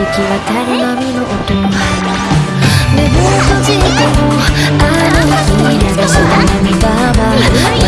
響き渡る波の音。目を閉じてもあの日流した涙は